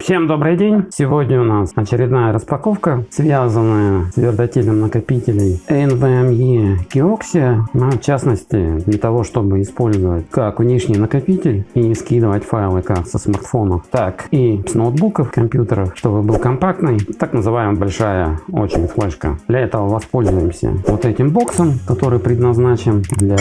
Всем добрый день! Сегодня у нас очередная распаковка, связанная с твердотельным накопителем NVMe Kioxia. Ну, в частности, для того, чтобы использовать как внешний накопитель и скидывать файлы как со смартфонов, так и с ноутбуков, компьютеров, чтобы был компактный, так называемая большая очень флешка. Для этого воспользуемся вот этим боксом, который предназначен для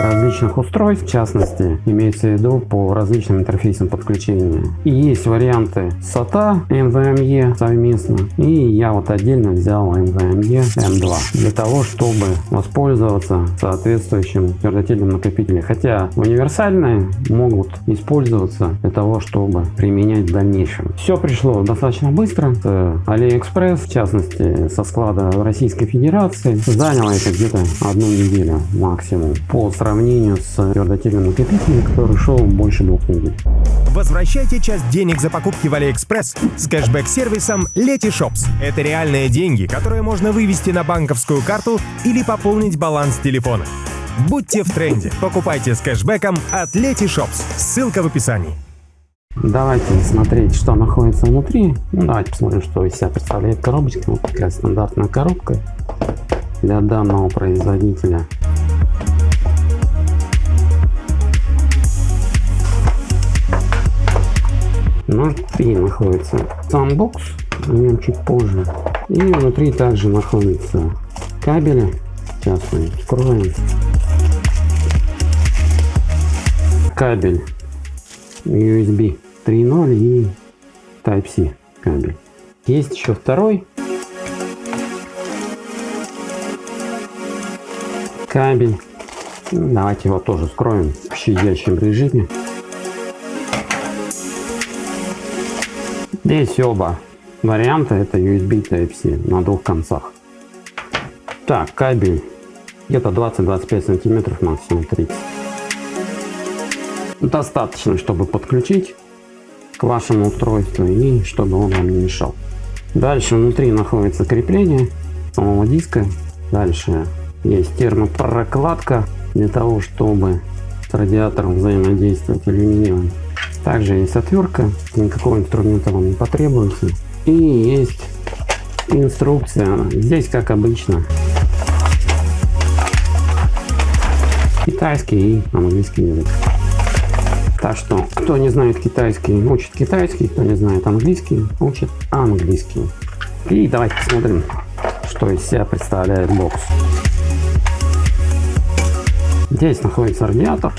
различных устройств, в частности, имеется в виду по различным интерфейсам подключения. И есть варианты SATA NVMe совместно. И я вот отдельно взял NVMe M2 для того, чтобы воспользоваться соответствующим твердотельным накопителем. Хотя универсальные могут использоваться для того, чтобы применять в дальнейшем. Все пришло достаточно быстро с AliExpress, в частности со склада Российской Федерации. Заняло это где-то одну неделю максимум по сравнению с твердотельным накопителем, который шел больше двух недель. Возвращайте часть денег за покупки в AliExpress с кэшбэк-сервисом Letyshops. Это реальные деньги, которые можно вывести на банковскую карту или пополнить баланс телефона. Будьте в тренде. Покупайте с кэшбэком от Letyshops. Ссылка в описании. Давайте смотреть, что находится внутри. Ну, давайте посмотрим, что из себя представляет коробочка. Вот такая стандартная коробка для данного производителя. Внутри находится сам бокс, о нем чуть позже. И внутри также находятся кабели. Сейчас мы откроем. Кабель USB 3.0 и Type-C кабель. Есть еще второй кабель. Давайте его тоже скроем в щадящем режиме. Здесь оба варианта это USB Type-C на двух концах. Так, кабель где-то 20-25 сантиметров, максимум 30. Достаточно, чтобы подключить к вашему устройству и чтобы он вам не мешал. Дальше внутри находится крепление самого диска. Дальше есть термопрокладка для того, чтобы с радиатором взаимодействовать алюминиевым. Также есть отвертка, никакого инструмента вам не потребуется. И есть инструкция, здесь как обычно. Китайский и английский язык. Так что, кто не знает китайский, учит китайский, кто не знает английский, учит английский. И давайте посмотрим, что из себя представляет бокс. Здесь находится радиатор.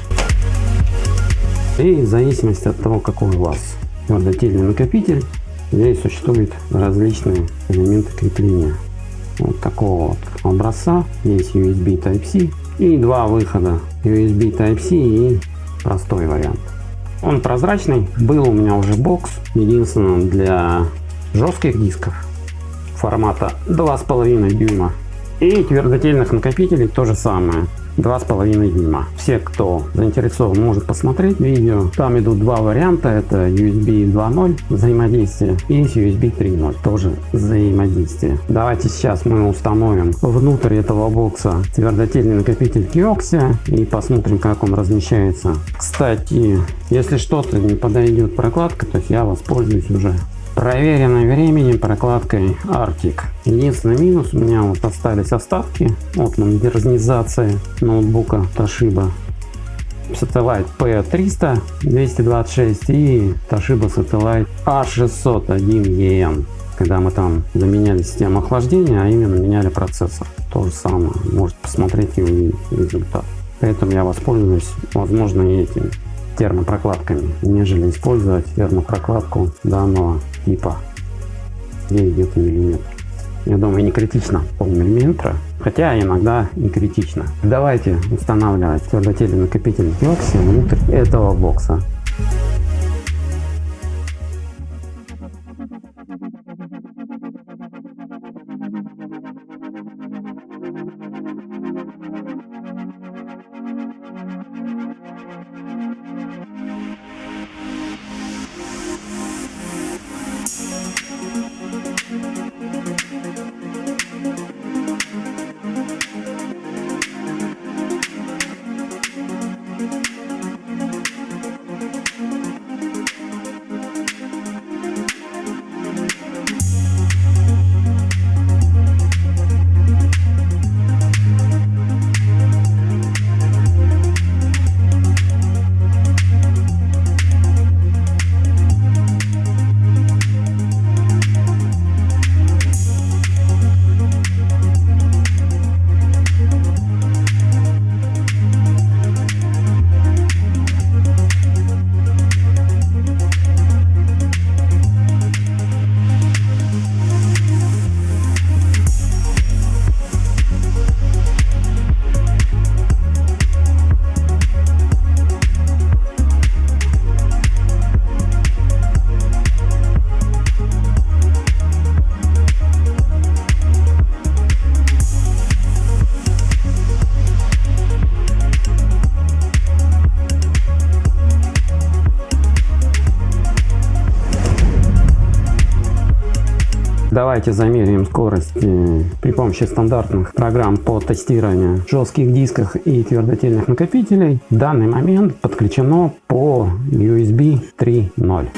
И в зависимости от того, какой у вас твердотельный накопитель, здесь существуют различные элементы крепления. Вот такого вот образца. Есть USB Type-C и два выхода USB Type-C и простой вариант. Он прозрачный. Был у меня уже бокс. Единственное для жестких дисков формата 2,5 дюйма. И твердотельных накопителей то же самое два с половиной дюйма. Все, кто заинтересован, может посмотреть видео. Там идут два варианта. Это USB 2.0 взаимодействие и USB 3.0 тоже взаимодействие. Давайте сейчас мы установим внутрь этого бокса твердотельный накопитель Kioxia и посмотрим, как он размещается. Кстати, если что-то не подойдет прокладка, то я воспользуюсь уже проверенной временем прокладкой Arctic. Единственный минус у меня вот остались остатки от модернизации ноутбука Toshiba. Satellite P300 226 и Toshiba Satellite A601EN. Когда мы там заменяли систему охлаждения, а именно меняли процессор. То же самое. Можете посмотреть и увидеть результат. Поэтому я воспользуюсь, возможно, этим термопрокладками, нежели использовать термопрокладку данного типа. Здесь где-то миллиметр. Я думаю, не критично полмиллиметра, хотя иногда и критично. Давайте устанавливать твердотельный накопитель диоксида внутрь этого бокса. Давайте замеряем скорость э, при помощи стандартных программ по тестированию жестких дисках и твердотельных накопителей. В данный момент подключено по USB 3.0.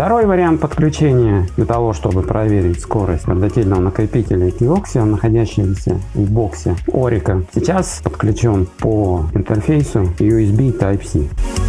Второй вариант подключения для того, чтобы проверить скорость твердотельного накопителя Equioxia, находящегося в боксе Orica, сейчас подключен по интерфейсу USB Type-C.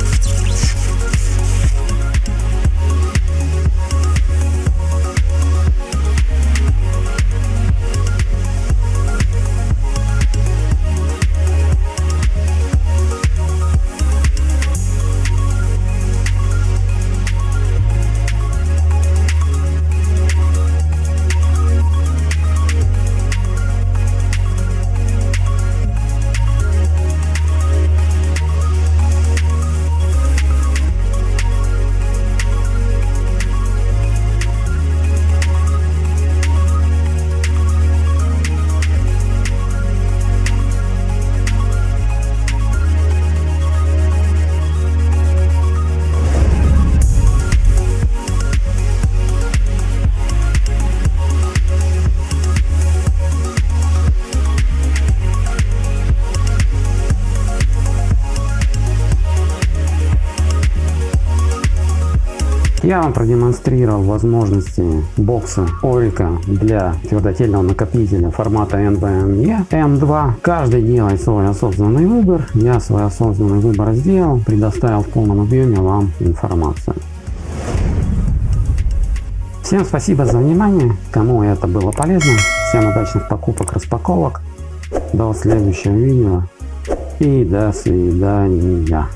Я вам продемонстрировал возможности бокса Orica для твердотельного накопителя формата NVMe M2. Каждый делает свой осознанный выбор. Я свой осознанный выбор сделал, предоставил в полном объеме вам информацию. Всем спасибо за внимание. Кому это было полезно. Всем удачных покупок, распаковок. До следующего видео. И до свидания.